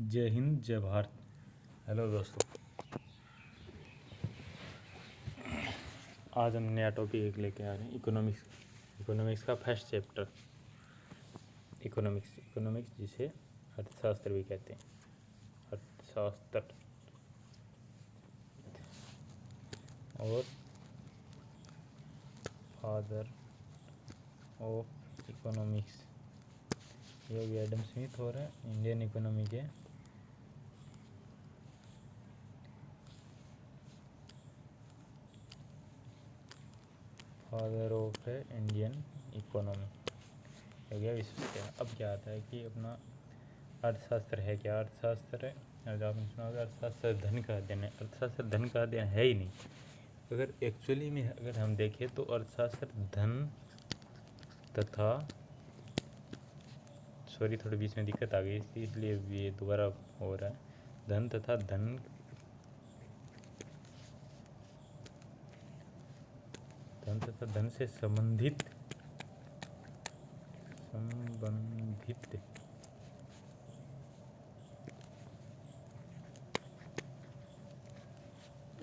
जय हिंद, जय भारत। हेलो दोस्तों। आज हम नया टॉपिक एक लेके आ रहे हैं इकोनॉमिक्स इकोनॉमिक्स का फ़र्स्ट चैप्टर इकोनॉमिक्स इकोनॉमिक्स जिसे अर्थशास्त्र भी कहते हैं। अर्थशास्त्र। और फादर ऑफ़ इकोनॉमिक्स ये भी एडम स्मिथ हो रहा है इंडियन इकोनॉमी के। फादर ऑफ़ है इंडियन इकोनॉमी हो गया विश्व क्या अब क्या आता है कि अपना अर्थशास्त्र है क्या? अर्थशास्त्र है अगर आपने सुना होगा अर्थशास्त्र धन का अध्ययन है। अर्थशास्त्र धन का अध्ययन है ही नहीं। अगर एक्चुअली में अगर हम देखें तो अर्थशास्त्र धन तथा सॉरी थोड़ी बीच में दिक्कत आ गई, इसलिए ये दोबारा हो रहा है। धन तथा धन धन तथा धन से संबंधित। संबंधित।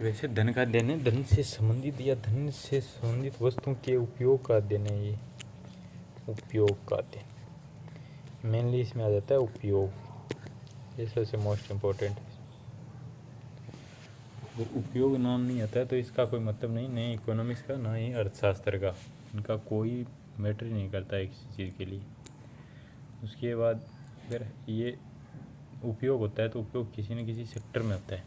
वैसे धन का अध्ययन है धन से संबंधित या धन से संबंधित वस्तुओं के उपयोग का अध्ययन है ये उपयोग का अध्ययन मेनली इसमें आ जाता है उपयोग। ये सबसे मोस्ट इम्पोर्टेंट उपयोग नाम नहीं आता है तो इसका कोई मतलब नहीं नहीं इकोनॉमिक्स का, ना ही अर्थशास्त्र का। इनका कोई मैटर नहीं करता किसी चीज़ के लिए। उसके बाद अगर ये उपयोग होता है तो उपयोग किसी न किसी सेक्टर में होता है।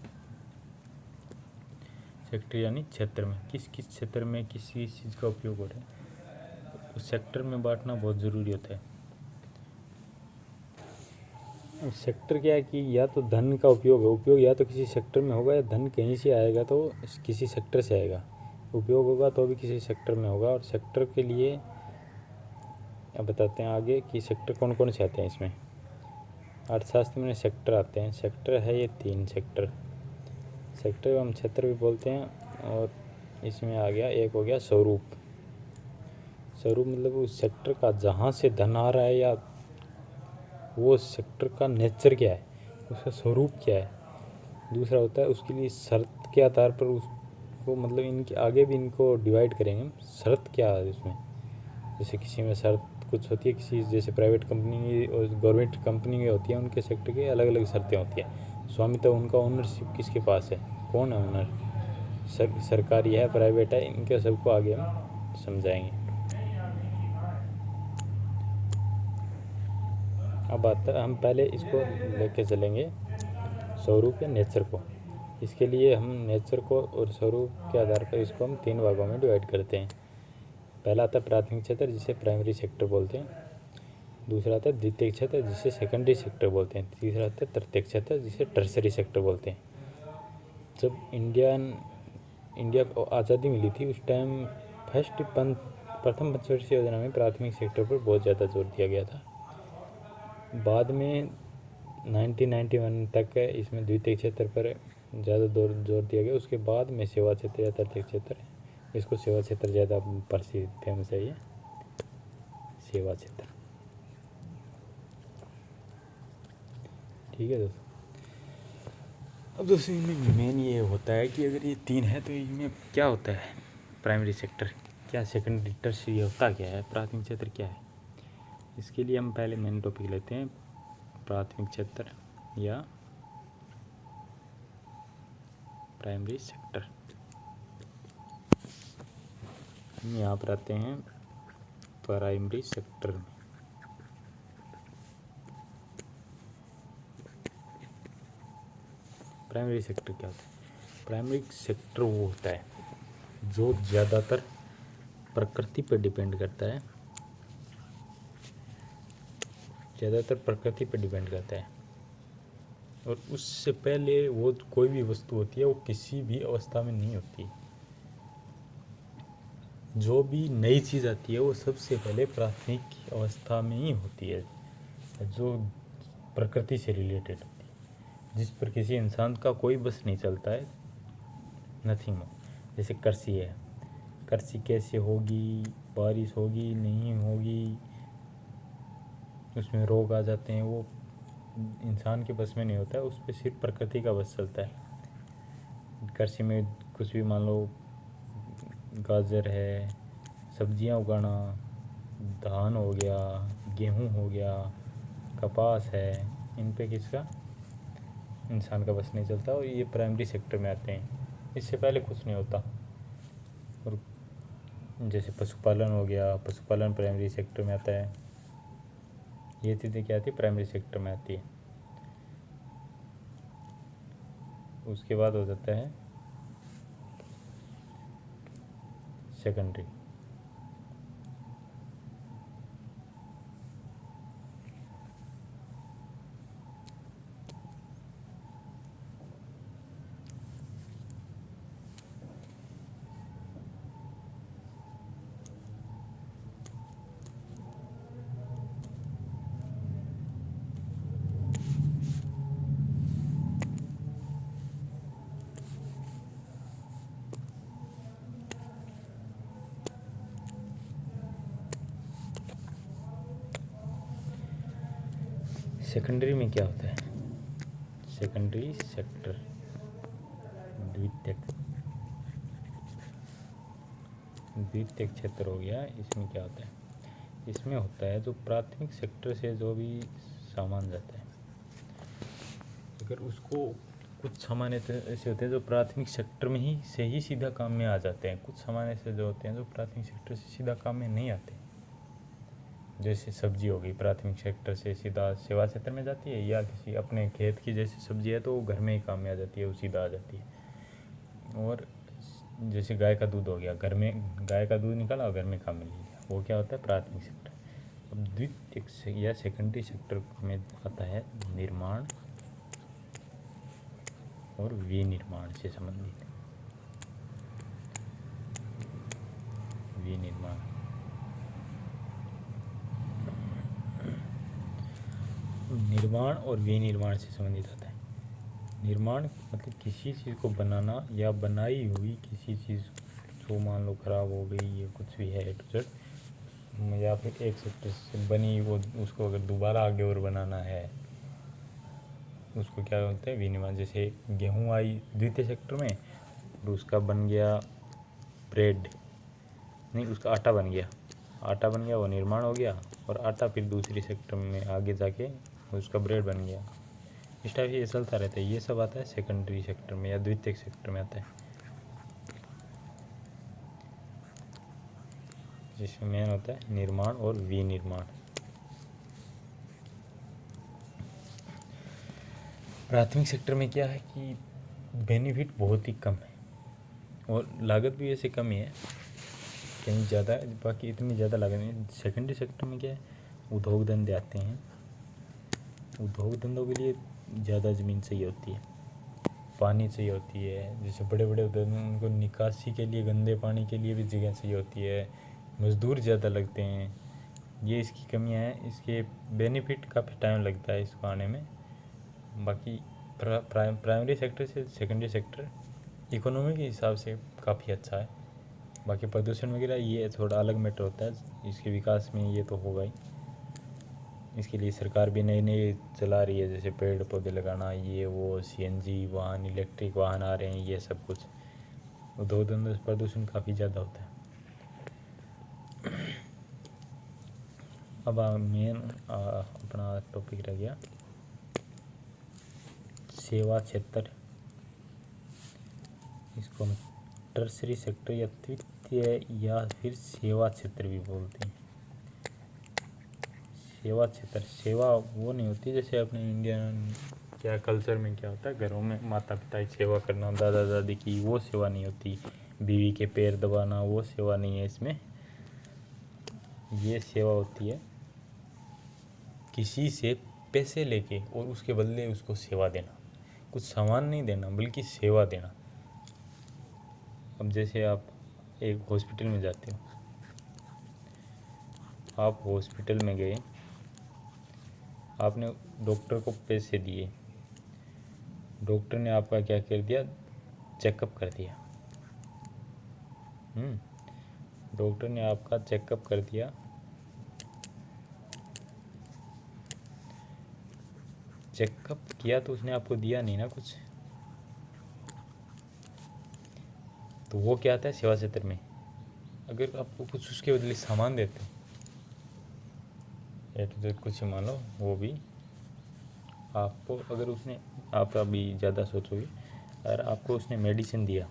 सेक्टर यानी क्षेत्र में। किस किस क्षेत्र में किस किस चीज़ का उपयोग हो रहा है? उस सेक्टर में बांटना बहुत ज़रूरी होता है। सेक्टर क्या है कि या तो धन का उपयोग है, उपयोग या तो किसी सेक्टर में होगा या धन कहीं से आएगा तो किसी सेक्टर से आएगा। उपयोग होगा तो भी किसी सेक्टर में होगा और सेक्टर के लिए अब बताते हैं आगे कि सेक्टर कौन कौन से आते हैं इसमें। अर्थशास्त्र में सेक्टर आते हैं, सेक्टर है ये तीन सेक्टर। सेक्टर हम क्षेत्र भी बोलते हैं और इसमें आ गया, एक हो गया स्वरूप। स्वरूप मतलब उस सेक्टर का जहाँ से धन आ रहा है या वो सेक्टर का नेचर क्या है? उसका स्वरूप क्या है? दूसरा होता है उसके लिए शर्त के आधार पर उसको मतलब इनके आगे भी इनको डिवाइड करेंगे शर्त क्या है उसमें जैसे किसी में शर्त कुछ होती है किसी जैसे प्राइवेट कंपनी और गवर्नमेंट कंपनी होती है उनके सेक्टर के अलग अलग शर्तें होती हैं। स्वामित्व तो उनका ओनरशिप किसके पास है? कौन है ओनर सर, सरकारी है प्राइवेट है इनके सबको आगे हम समझाएँगे। अब आता हम पहले इसको लेके चलेंगे स्वरूप या नेचर को। इसके लिए हम नेचर को और स्वरूप के आधार पर इसको हम तीन भागों में डिवाइड करते हैं। पहला आता है प्राथमिक क्षेत्र, जिसे प्राइमरी सेक्टर बोलते हैं। दूसरा आता है द्वितीय क्षेत्र, जिसे सेकेंडरी सेक्टर बोलते हैं। तीसरा आता है तृतीय क्षेत्र, जिसे टर्सरी सेक्टर बोलते हैं। जब इंडियन इंडिया को आज़ादी मिली थी, उस टाइम फ़र्स्ट पंथ प्रथम पंचवर्षीय योजना में प्राथमिक सेक्टर पर बहुत ज़्यादा ज़ोर दिया गया था। बाद में 1991 तक इसमें द्वितीय क्षेत्र पर ज़्यादा ज़ोर ज़ोर दिया गया। उसके बाद में सेवा क्षेत्र या तृतीय क्षेत्र। इसको सेवा क्षेत्र ज़्यादा प्रसिद्ध फ़ेमस है ये। सेवा क्षेत्र। ठीक है दोस्तों। अब दोस्तों, इनमें मेन ये होता है कि अगर ये तीन है तो इनमें क्या होता है? प्राइमरी सेक्टर क्या सेकेंडरी टर्सरी होता क्या है? प्राथमिक क्षेत्र क्या है? इसके लिए हम पहले मेन टॉपिक लेते हैं, प्राथमिक क्षेत्र या प्राइमरी सेक्टर हम यहाँ पर आते हैं प्राइमरी सेक्टर में। प्राइमरी सेक्टर क्या होता है? प्राइमरी सेक्टर वो होता है जो ज़्यादातर प्रकृति पर डिपेंड करता है। ज़्यादातर प्रकृति पर डिपेंड करता है। और उससे पहले वो कोई भी वस्तु होती है, वो किसी भी अवस्था में नहीं होती। जो भी नई चीज़ आती है, वो सबसे पहले प्राथमिक अवस्था में ही होती है, जो प्रकृति से रिलेटेड होती है। जिस पर किसी इंसान का कोई बस नहीं चलता है नथिंग मोर जैसे कृषि है। कृषि कैसे होगी? बारिश होगी? नहीं होगी? उसमें रोग आ जाते हैं, वो इंसान के बस में नहीं होता है, उस पर सिर्फ़ प्रकृति का बस चलता है। कृषि में कुछ भी मान लो, गाजर है, सब्ज़ियाँ उगाना, धान हो गया, गेहूँ हो गया, कपास है, इन पे किसका? इंसान का बस नहीं चलता और ये प्राइमरी सेक्टर में आते हैं। इससे पहले कुछ नहीं होता। और जैसे पशुपालन हो गया, पशुपालन प्राइमरी सेक्टर में आता है। ये चीज़ें क्या आती है प्राइमरी सेक्टर में आती है। उसके बाद हो जाता है सेकेंडरी सेकेंडरी में क्या होता है? सेकेंडरी सेक्टर द्वितीयक द्वितीयक क्षेत्र हो गया, इसमें क्या होता है? इसमें होता है जो प्राथमिक सेक्टर से जो भी सामान जाता है। अगर उसको कुछ सामान ऐसे होते हैं जो प्राथमिक सेक्टर में ही से ही सीधा काम में आ जाते हैं। कुछ सामान ऐसे जो होते हैं जो प्राथमिक सेक्टर से सीधा काम में नहीं आते। जैसे सब्ज़ी हो गई प्राथमिक सेक्टर से सीधा सेवा क्षेत्र में जाती है या किसी अपने खेत की जैसी सब्ज़ी है तो वो घर में ही काम में आ जाती है वो सीधा आ जाती है। और जैसे गाय का दूध हो गया घर में गाय का दूध निकाला और घर में काम में ले लिया। वो क्या होता है? प्राथमिक सेक्टर। अब द्वितीय से, या सेकेंडरी सेक्टर में आता है निर्माण और विनिर्माण से संबंधित। विनिर्माण। निर्माण और विनिर्माण से संबंधित आता है। निर्माण मतलब किसी चीज़ को बनाना या बनाई हुई किसी चीज़ जो मान लो ख़राब हो गई या कुछ भी है टू जेड या फिर एक सेक्टर से बनी वो, उसको अगर दोबारा आगे और बनाना है, उसको क्या बोलते हैं, विनिर्माण, जैसे गेहूँ आई द्वितीय सेक्टर में, और उसका बन गया ब्रेड नहीं, उसका आटा बन गया। आटा बन गया, वो निर्माण हो गया, और आटा फिर दूसरी सेक्टर में आगे जाके उसका ब्रेड बन गया। इस टाइप ये चलता रहता है, ये सब आता है सेकेंडरी सेक्टर में या द्वितीय सेक्टर में आता है। जिसमें मेन होता है निर्माण और विनिर्माण। प्राथमिक सेक्टर में क्या है कि बेनिफिट बहुत ही कम है। और लागत भी ऐसे कम ही है। कहीं ज़्यादा, बाकी इतनी ज़्यादा लागत नहीं सेकेंडरी सेक्टर में क्या है? उद्योग धंधे आते हैं। उद्योग धंधों के लिए ज़्यादा ज़मीन चाहिए होती है। पानी चाहिए होती है, जैसे बड़े बड़े उद्योग उनको निकासी के लिए, गंदे पानी के लिए भी जगह चाहिए होती है। मज़दूर ज़्यादा लगते हैं। ये इसकी कमियाँ हैं, इसके बेनिफिट काफ़ी टाइम लगता है इसको आने में। बाकी प्राइमरी सेक्टर से सेकेंडरी सेक्टर इकोनॉमी के हिसाब से काफ़ी अच्छा है। बाकी प्रदूषण वगैरह, ये थोड़ा अलग मैटर होता है, इसके विकास में ये तो होगा ही। इसके लिए सरकार भी नई नई चला रही है, जैसे पेड़ पौधे लगाना, ये, वो सीएनजी वाहन इलेक्ट्रिक वाहन आ रहे हैं, ये सब कुछ। उद्योग धंधे प्रदूषण काफ़ी ज़्यादा होता है। अब मेन अपना टॉपिक रह गया। सेवा क्षेत्र। इसको हम टर्सरी सेक्टर या तृतीय या फिर सेवा क्षेत्र भी बोलते हैं। सेवा क्षेत्र, सेवा वो नहीं होती जैसे अपने इंडियन क्या कल्चर में क्या होता है, घरों में माता पिता की सेवा करना दादा दादी की वो सेवा नहीं होती, बीवी के पैर दबाना, वो सेवा नहीं है इसमें। ये सेवा होती है किसी से पैसे लेके और उसके बदले उसको सेवा देना। कुछ सामान नहीं देना, बल्कि सेवा देना। अब जैसे आप एक हॉस्पिटल में जाते हो। आप हॉस्पिटल में गए आपने डॉक्टर को पैसे दिए। डॉक्टर ने आपका क्या कर दिया? चेकअप कर दिया। हम्म, डॉक्टर ने आपका चेकअप कर दिया। चेकअप किया तो उसने आपको दिया नहीं ना कुछ? तो वो क्या आता है सेवा क्षेत्र में? अगर आपको कुछ उसके बदले सामान देते ए टू जेड कुछ मान लो वो भी। आपको, अगर उसने, आप अभी ज़्यादा सोचोगे, अगर आपको उसने मेडिसिन दिया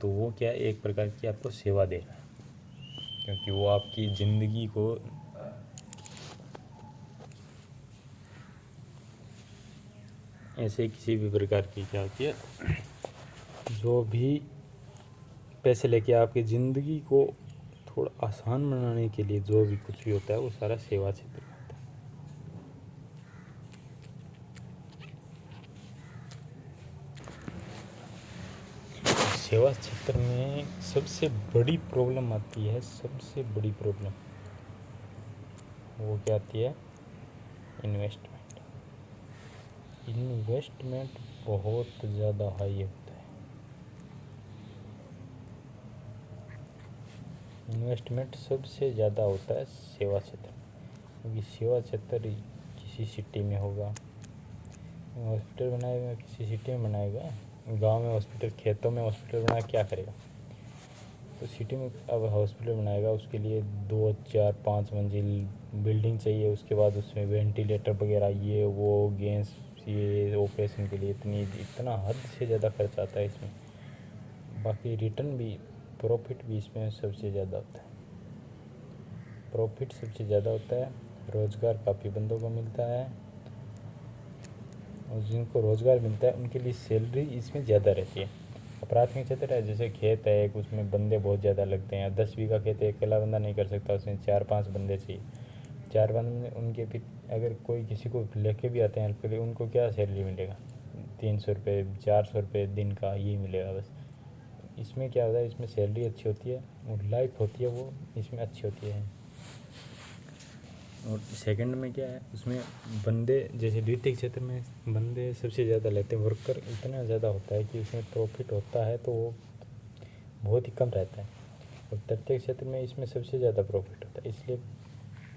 तो वो क्या एक प्रकार की आपको सेवा दे रहा है? क्योंकि वो आपकी ज़िंदगी को, ऐसे किसी भी प्रकार की क्या होती है, जो भी पैसे लेके आपकी ज़िंदगी को थोड़ा आसान बनाने के लिए जो भी कुछ भी होता है, वो सारा सेवा क्षेत्र में होता है। सेवा क्षेत्र में सबसे बड़ी प्रॉब्लम आती है, सबसे बड़ी प्रॉब्लम वो क्या आती है? इन्वेस्टमेंट इन्वेस्टमेंट बहुत ज़्यादा हाई है। इन्वेस्टमेंट सबसे ज़्यादा होता है सेवा क्षेत्र क्योंकि सेवा क्षेत्र किसी सिटी में होगा हॉस्पिटल बनाएगा, किसी सिटी में बनाएगा, गाँव में हॉस्पिटल खेतों में हॉस्पिटल बनाया क्या करेगा? तो सिटी में अब हॉस्पिटल बनाएगा, उसके लिए दो, चार, पाँच मंजिल बिल्डिंग चाहिए, उसके बाद उसमें वेंटिलेटर वगैरह, ये, वो गैस ये ऑपरेशन के लिए इतनी, इतना हद से ज़्यादा खर्च आता है इसमें। बाकी रिटर्न भी प्रॉफिट भी इसमें सबसे ज़्यादा होता है। प्रॉफिट सबसे ज़्यादा होता है, रोज़गार काफ़ी बंदों को मिलता है। और जिनको रोज़गार मिलता है, उनके लिए सैलरी इसमें ज़्यादा रहती है। प्राथमिक क्षेत्र है, जैसे खेत है उसमें बंदे बहुत ज़्यादा लगते हैं। दस बीघा खेत है अकेला बंदा नहीं कर सकता, उसमें चार पाँच बंदे चाहिए। चार बंदे, उनके फिर अगर कोई किसी को लेके भी आते हैं हेल्प के लिए, उनको क्या सैलरी मिलेगा? तीन सौ रुपये चार सौ रुपये दिन का ये मिलेगा बस। इसमें क्या होता है? इसमें सैलरी अच्छी होती है और लाइफ होती है वो, इसमें अच्छी होती है। और सेकंड में क्या है? उसमें बंदे, जैसे द्वितीय क्षेत्र में बंदे सबसे ज़्यादा लेते हैं वर्कर इतना ज़्यादा होता है कि उसमें प्रॉफिट होता है तो वो बहुत ही कम रहता है। और तृतीय क्षेत्र में इसमें सबसे ज़्यादा प्रॉफिट होता है। इसलिए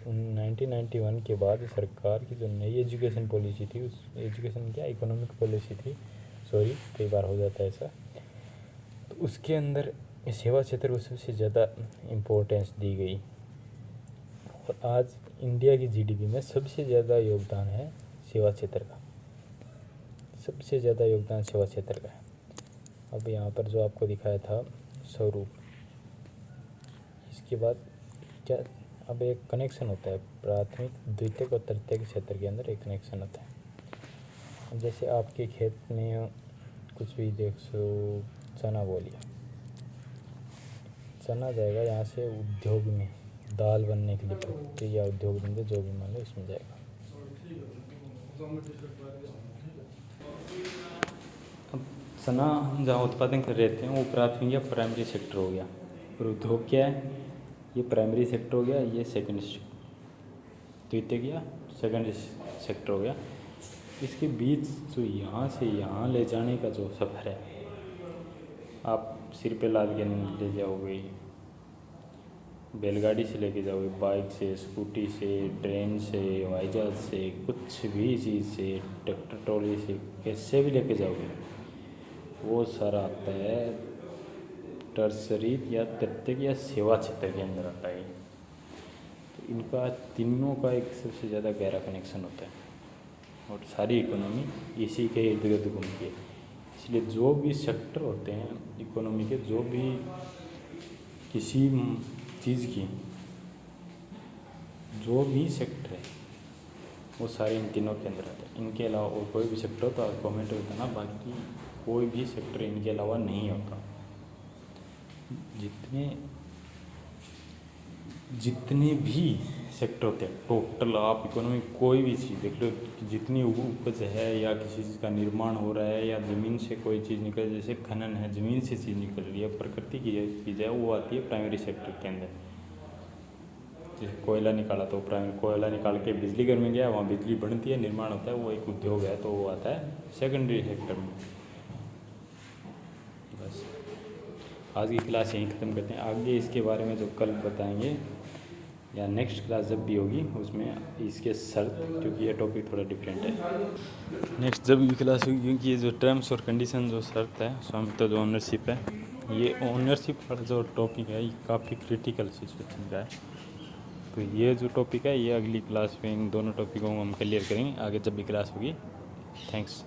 1991 के बाद सरकार की जो नई एजुकेशन पॉलिसी थी, उस एजुकेशन क्या इकोनॉमिक पॉलिसी थी? सॉरी कई बार हो जाता है ऐसा। उसके अंदर सेवा क्षेत्र को सबसे ज़्यादा इम्पोर्टेंस दी गई। और आज इंडिया की जीडीपी में सबसे ज़्यादा योगदान है सेवा क्षेत्र का। सबसे ज़्यादा योगदान सेवा क्षेत्र का है। अब यहाँ पर जो आपको दिखाया था, स्वरूप। इसके बाद क्या, अब एक कनेक्शन होता है, प्राथमिक द्वितीय और तृतीय क्षेत्र के अंदर एक कनेक्शन होता है। जैसे आपके खेत में कुछ भी देख सो चना बोलिए चना जाएगा यहाँ से उद्योग में, दाल बनने के लिए या उद्योग धंधे जो भी मान लो इसमें जाएगा। अब चना जहाँ उत्पादन कर रहते हैं वो प्राथमिक या प्राइमरी सेक्टर हो गया। और उद्योग क्या है? ये प्राइमरी सेक्टर हो गया, ये सेकंड द्वितीय या सेकेंड सेक्टर हो गया। इसके बीच जो यहाँ से यहाँ ले जाने का जो सफ़र है आप सिर पे लाद के ले जाओगे, बैलगाड़ी से लेके जाओगे, बाइक से, स्कूटी से, ट्रेन से हवाई जहाज़ से, कुछ भी चीज़ से, ट्रैक्टर, ट्रॉली से, कैसे भी लेके जाओगे, वो सारा आता है टर्सरी या तृतीय या सेवा क्षेत्र के अंदर आता है। तो इनका तीनों का एक सबसे ज़्यादा गहरा कनेक्शन होता है। और सारी इकोनॉमी इसी के इर्द गिर्द घूमती है। इसलिए जो भी सेक्टर होते हैं इकोनॉमी के, जो भी किसी चीज़ की, जो भी सेक्टर है, वो सारे इन तीनों के अंदर आते हैं। इनके अलावा और कोई भी सेक्टर हो तो आप कमेंट में बताना बाकी कोई भी सेक्टर इनके अलावा नहीं होता। जितने जितने भी सेक्टर होते हैं। टोटल आप इकोनॉमी कोई भी चीज़ देख लो, जितनी उपज है या किसी चीज़ का निर्माण हो रहा है या ज़मीन से कोई चीज़ निकल जैसे खनन है, ज़मीन से चीज़ निकल रही है, प्रकृति की चीज़ है, वो आती है प्राइमरी सेक्टर के अंदर। जैसे कोयला निकाला तो प्राइमरी कोयला निकाल के बिजली घर में गया, वहाँ बिजली बनती है, निर्माण होता है, वो एक उद्योग है तो वो आता है सेकेंडरी सेक्टर में। बस। आज की क्लास यहीं ख़त्म करते हैं। आगे इसके बारे में जो कल बताएँगे या नेक्स्ट क्लास जब भी होगी, उसमें इसके शर्त क्योंकि ये टॉपिक थोड़ा डिफरेंट है। नेक्स्ट जब भी क्लास होगी, क्योंकि ये जो टर्म्स और कंडीशन जो शर्त है स्वामित्व जो ओनरशिप है, ये ओनरशिप वाला जो टॉपिक है, ये काफ़ी क्रिटिकल सिचुएशन का है। तो ये जो टॉपिक है, ये अगली क्लास में इन दोनों टॉपिकों को हम क्लियर करेंगे, आगे जब भी क्लास होगी। थैंक्स